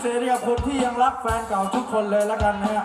เสรีกัคนที่ยังรักแฟนเก่าทุกคนเลยแล้วกันนะฮะ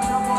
Bye.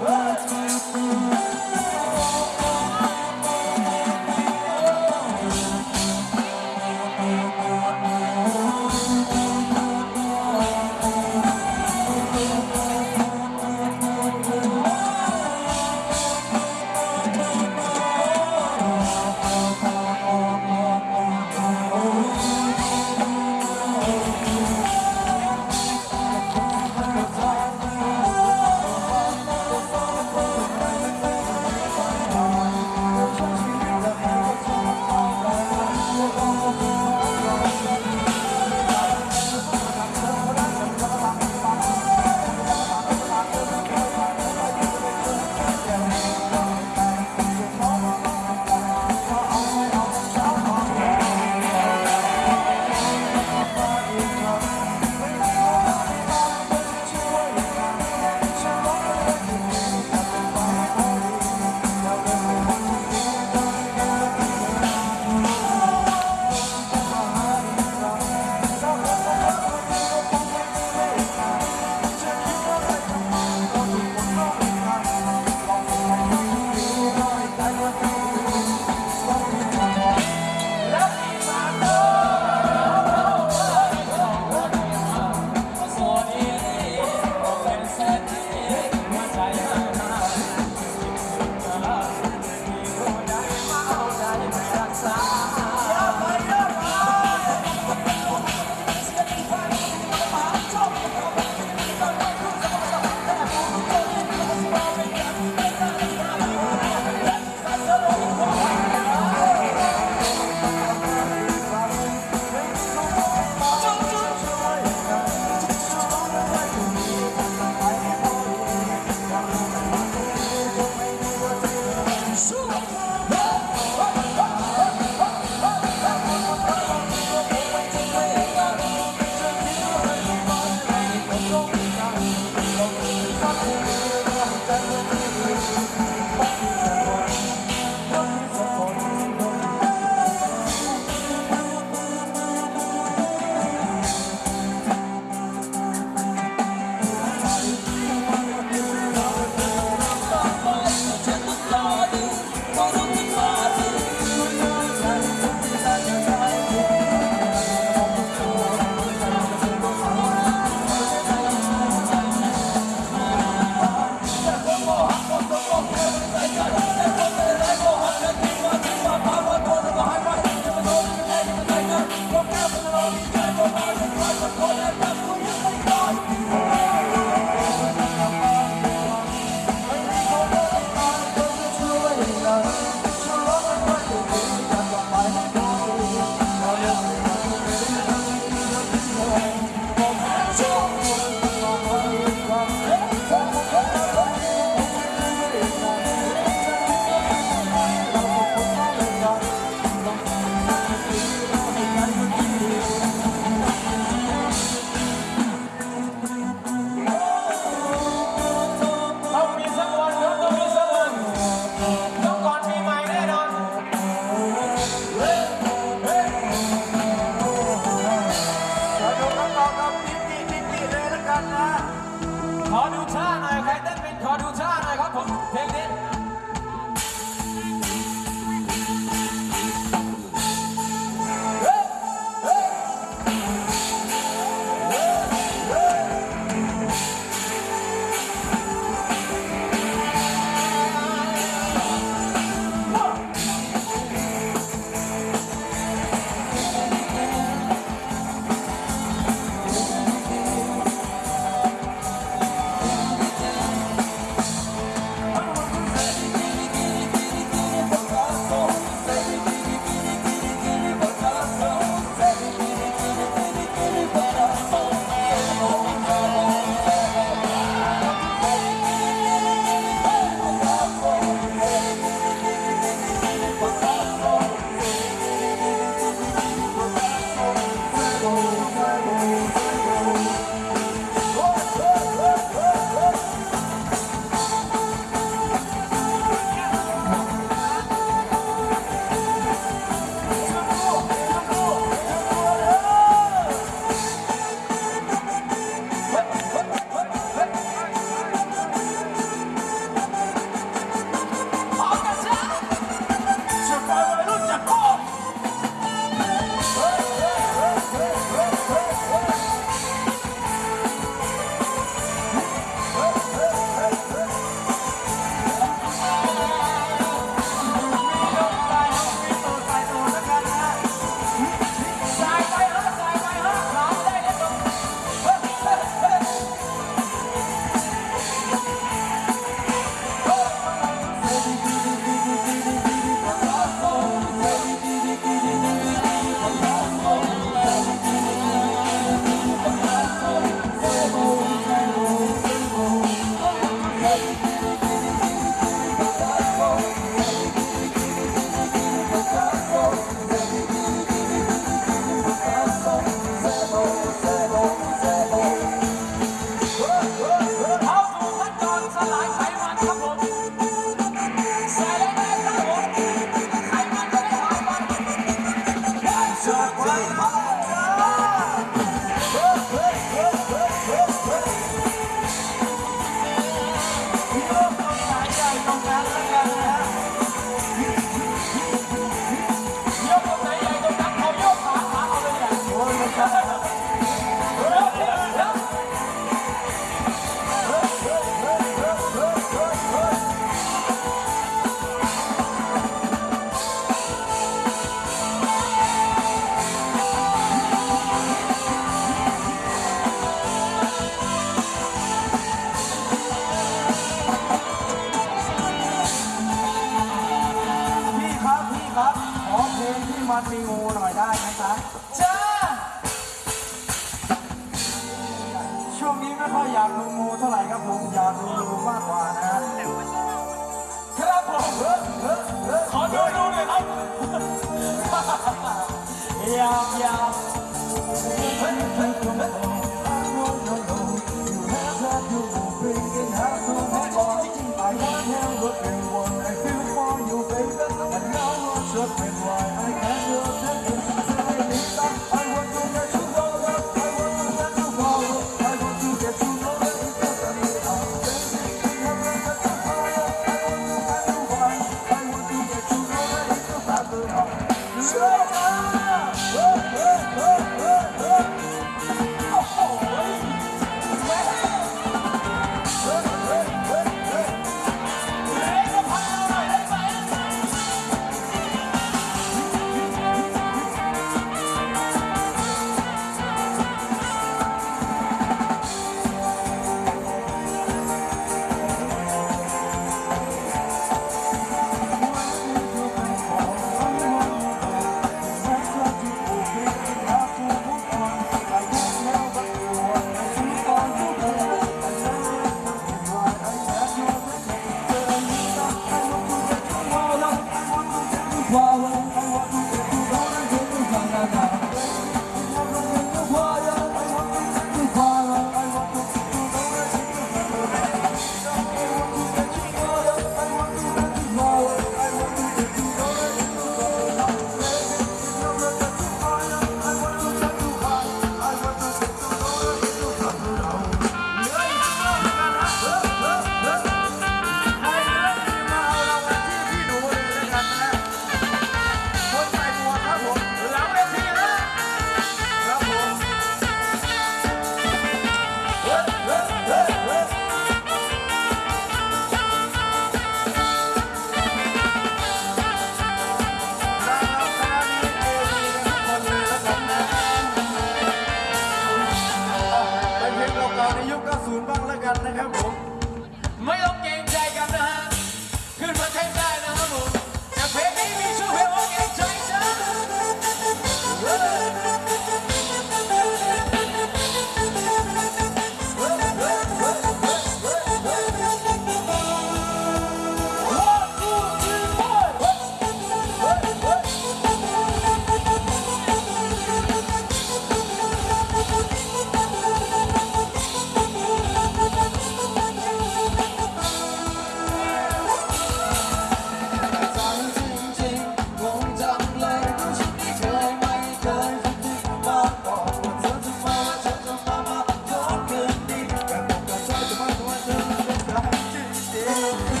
love.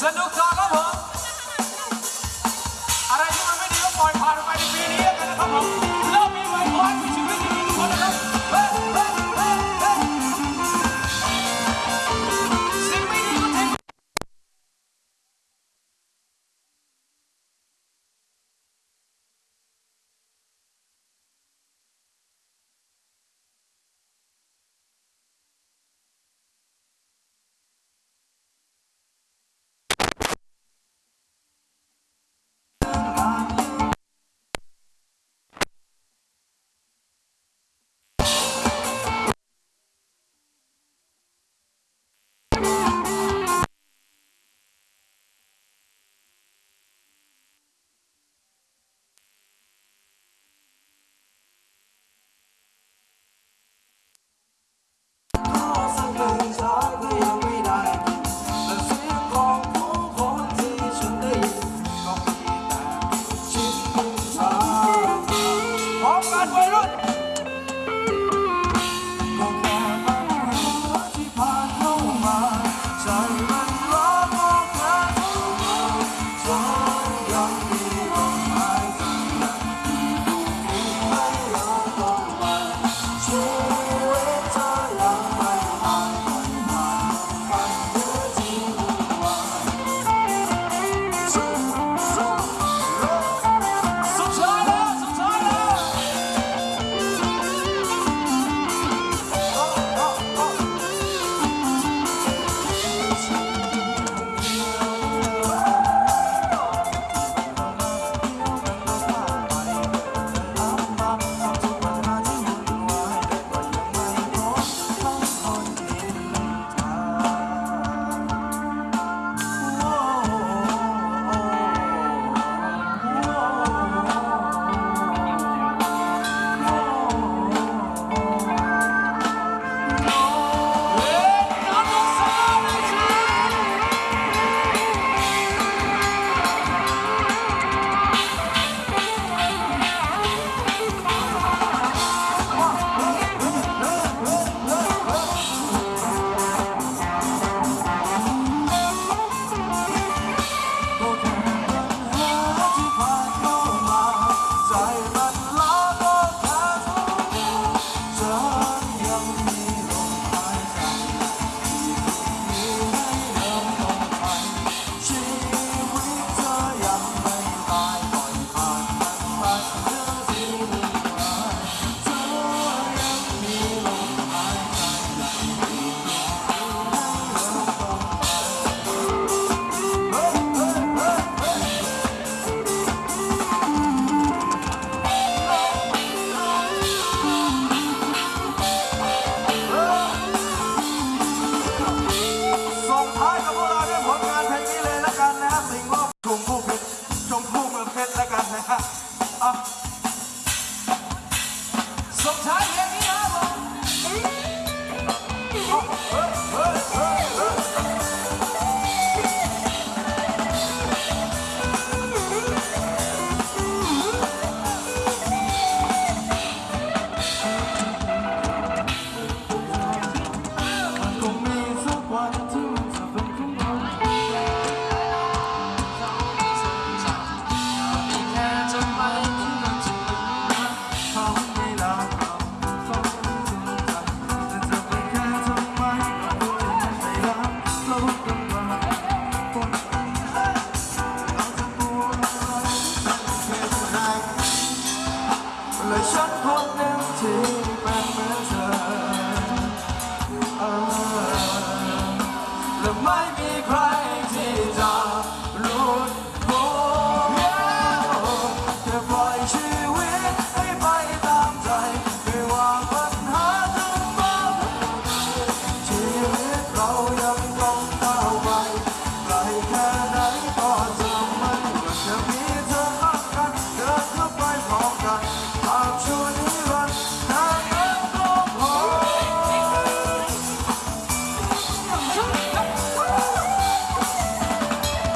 Sandık tarla mı?